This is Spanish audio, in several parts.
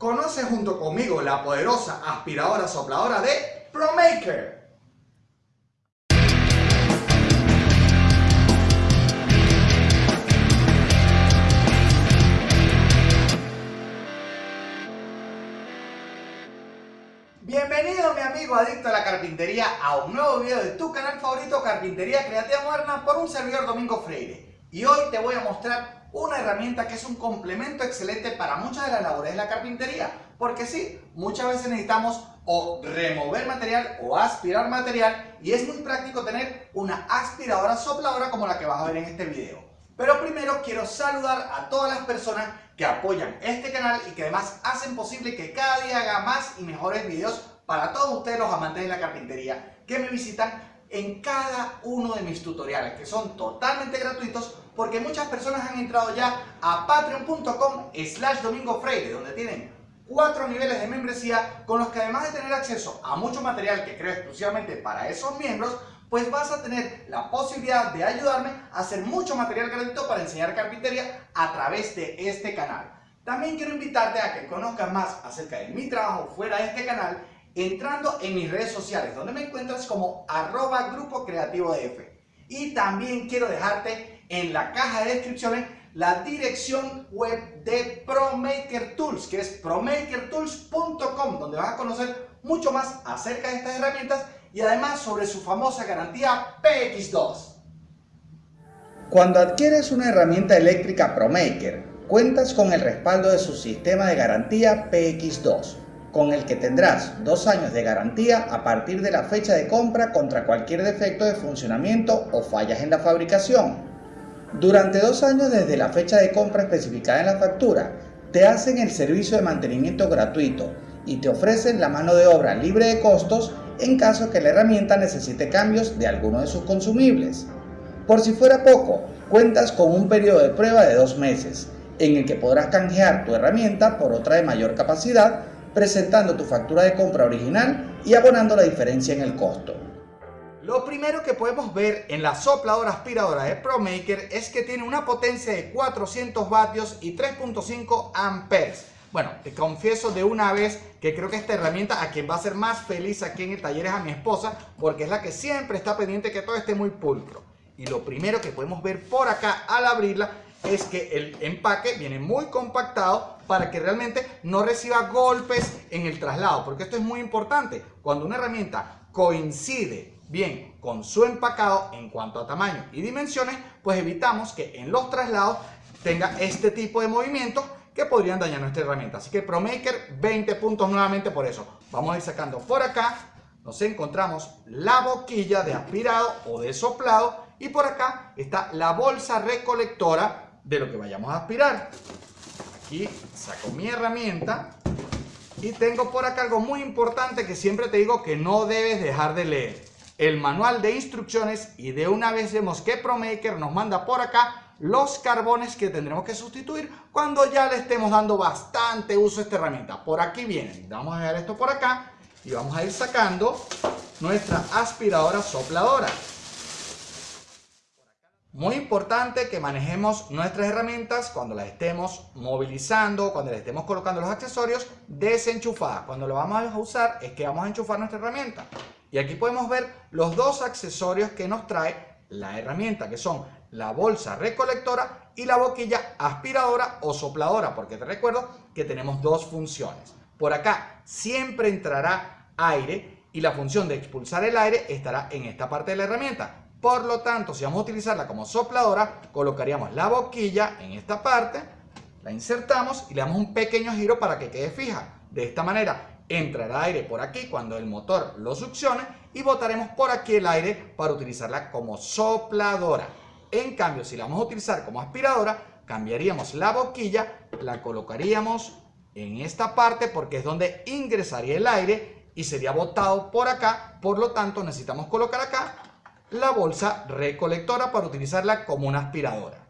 Conoce junto conmigo la poderosa aspiradora sopladora de ProMaker. Bienvenido mi amigo adicto a la carpintería a un nuevo video de tu canal favorito Carpintería Creativa Moderna por un servidor Domingo Freire. Y hoy te voy a mostrar una herramienta que es un complemento excelente para muchas de las labores de la carpintería. Porque sí, muchas veces necesitamos o remover material o aspirar material y es muy práctico tener una aspiradora sopladora como la que vas a ver en este video. Pero primero quiero saludar a todas las personas que apoyan este canal y que además hacen posible que cada día haga más y mejores videos para todos ustedes los amantes de la carpintería que me visitan en cada uno de mis tutoriales que son totalmente gratuitos porque muchas personas han entrado ya a patreon.com slash domingo freire donde tienen cuatro niveles de membresía con los que además de tener acceso a mucho material que creo exclusivamente para esos miembros pues vas a tener la posibilidad de ayudarme a hacer mucho material gratuito para enseñar carpintería a través de este canal. También quiero invitarte a que conozcas más acerca de mi trabajo fuera de este canal entrando en mis redes sociales, donde me encuentras como arroba grupo creativo F. Y también quiero dejarte en la caja de descripciones la dirección web de ProMaker Tools, que es promakertools.com, donde vas a conocer mucho más acerca de estas herramientas y además sobre su famosa garantía PX2. Cuando adquieres una herramienta eléctrica ProMaker, cuentas con el respaldo de su sistema de garantía PX2 con el que tendrás dos años de garantía a partir de la fecha de compra contra cualquier defecto de funcionamiento o fallas en la fabricación. Durante dos años desde la fecha de compra especificada en la factura, te hacen el servicio de mantenimiento gratuito y te ofrecen la mano de obra libre de costos en caso que la herramienta necesite cambios de alguno de sus consumibles. Por si fuera poco, cuentas con un periodo de prueba de dos meses, en el que podrás canjear tu herramienta por otra de mayor capacidad presentando tu factura de compra original y abonando la diferencia en el costo. Lo primero que podemos ver en la sopladora aspiradora de ProMaker es que tiene una potencia de 400 vatios y 3.5 amperes. Bueno, te confieso de una vez que creo que esta herramienta a quien va a ser más feliz aquí en el taller es a mi esposa porque es la que siempre está pendiente que todo esté muy pulcro. Y lo primero que podemos ver por acá al abrirla es que el empaque viene muy compactado para que realmente no reciba golpes en el traslado, porque esto es muy importante. Cuando una herramienta coincide bien con su empacado en cuanto a tamaño y dimensiones, pues evitamos que en los traslados tenga este tipo de movimientos que podrían dañar nuestra herramienta. Así que ProMaker 20 puntos nuevamente por eso. Vamos a ir sacando por acá, nos encontramos la boquilla de aspirado o de soplado y por acá está la bolsa recolectora de lo que vayamos a aspirar. Aquí saco mi herramienta y tengo por acá algo muy importante que siempre te digo que no debes dejar de leer. El manual de instrucciones y de una vez vemos que ProMaker nos manda por acá los carbones que tendremos que sustituir cuando ya le estemos dando bastante uso a esta herramienta. Por aquí vienen. Vamos a dejar esto por acá y vamos a ir sacando nuestra aspiradora sopladora. Muy importante que manejemos nuestras herramientas cuando las estemos movilizando, cuando las estemos colocando los accesorios desenchufadas. Cuando lo vamos a usar es que vamos a enchufar nuestra herramienta. Y aquí podemos ver los dos accesorios que nos trae la herramienta, que son la bolsa recolectora y la boquilla aspiradora o sopladora, porque te recuerdo que tenemos dos funciones. Por acá siempre entrará aire y la función de expulsar el aire estará en esta parte de la herramienta. Por lo tanto, si vamos a utilizarla como sopladora, colocaríamos la boquilla en esta parte, la insertamos y le damos un pequeño giro para que quede fija. De esta manera entrará aire por aquí cuando el motor lo succione y botaremos por aquí el aire para utilizarla como sopladora. En cambio, si la vamos a utilizar como aspiradora, cambiaríamos la boquilla, la colocaríamos en esta parte porque es donde ingresaría el aire y sería botado por acá. Por lo tanto, necesitamos colocar acá la bolsa recolectora para utilizarla como una aspiradora.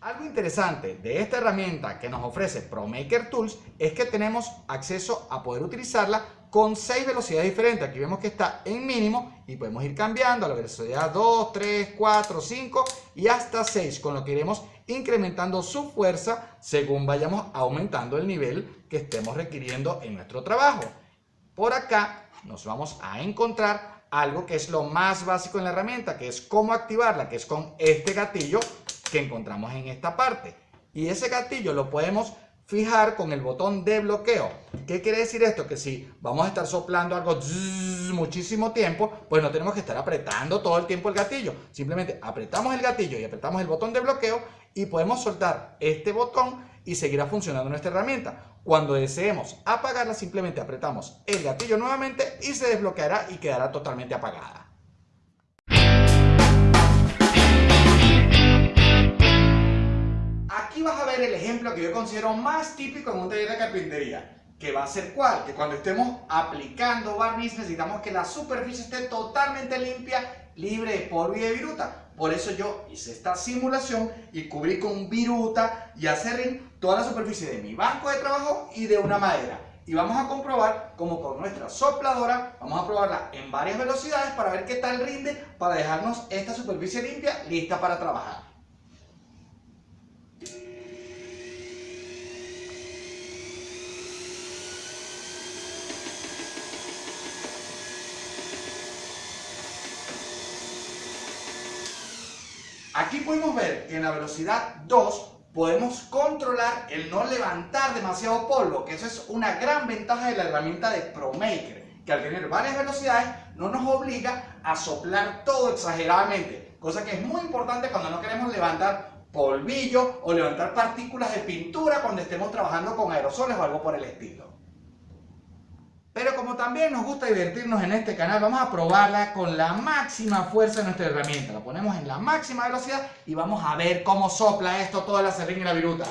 Algo interesante de esta herramienta que nos ofrece ProMaker Tools es que tenemos acceso a poder utilizarla con 6 velocidades diferentes. Aquí vemos que está en mínimo y podemos ir cambiando a la velocidad 2, 3, 4, 5 y hasta 6, con lo que iremos incrementando su fuerza según vayamos aumentando el nivel que estemos requiriendo en nuestro trabajo. Por acá nos vamos a encontrar algo que es lo más básico en la herramienta, que es cómo activarla, que es con este gatillo que encontramos en esta parte. Y ese gatillo lo podemos fijar con el botón de bloqueo. ¿Qué quiere decir esto? Que si vamos a estar soplando algo muchísimo tiempo, pues no tenemos que estar apretando todo el tiempo el gatillo. Simplemente apretamos el gatillo y apretamos el botón de bloqueo y podemos soltar este botón y seguirá funcionando nuestra herramienta. Cuando deseemos apagarla, simplemente apretamos el gatillo nuevamente y se desbloqueará y quedará totalmente apagada. Aquí vas a ver el ejemplo que yo considero más típico en un taller de carpintería. Que va a ser cuál? Que cuando estemos aplicando barniz necesitamos que la superficie esté totalmente limpia, libre de polvo y de viruta. Por eso yo hice esta simulación y cubrí con viruta y acerrín toda la superficie de mi banco de trabajo y de una madera. Y vamos a comprobar como con nuestra sopladora, vamos a probarla en varias velocidades para ver qué tal rinde para dejarnos esta superficie limpia lista para trabajar. Aquí podemos ver que en la velocidad 2 podemos controlar el no levantar demasiado polvo, que eso es una gran ventaja de la herramienta de ProMaker, que al tener varias velocidades no nos obliga a soplar todo exageradamente, cosa que es muy importante cuando no queremos levantar polvillo o levantar partículas de pintura cuando estemos trabajando con aerosoles o algo por el estilo. Pero como también nos gusta divertirnos en este canal, vamos a probarla con la máxima fuerza de nuestra herramienta. La ponemos en la máxima velocidad y vamos a ver cómo sopla esto toda la serrín y la viruta.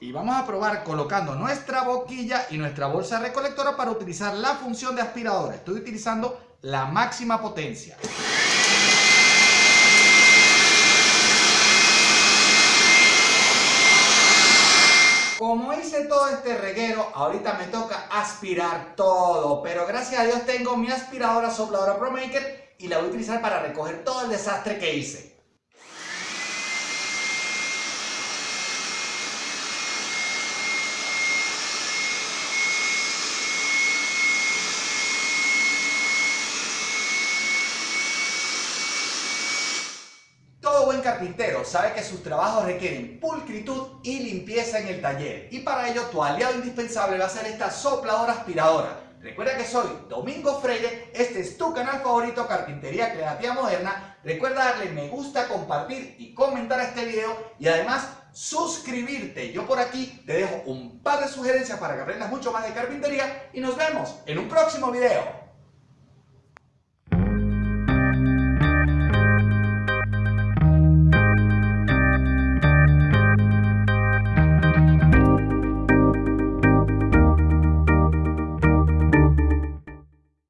Y vamos a probar colocando nuestra boquilla y nuestra bolsa recolectora para utilizar la función de aspiradora. Estoy utilizando la máxima potencia. Como hice todo este reguero, ahorita me toca aspirar todo. Pero gracias a Dios tengo mi aspiradora sopladora ProMaker y la voy a utilizar para recoger todo el desastre que hice. Carpintero sabe que sus trabajos requieren pulcritud y limpieza en el taller y para ello tu aliado indispensable va a ser esta sopladora aspiradora. Recuerda que soy Domingo Freire, este es tu canal favorito Carpintería Creativa Moderna. Recuerda darle me gusta, compartir y comentar este video y además suscribirte. Yo por aquí te dejo un par de sugerencias para que aprendas mucho más de carpintería y nos vemos en un próximo video.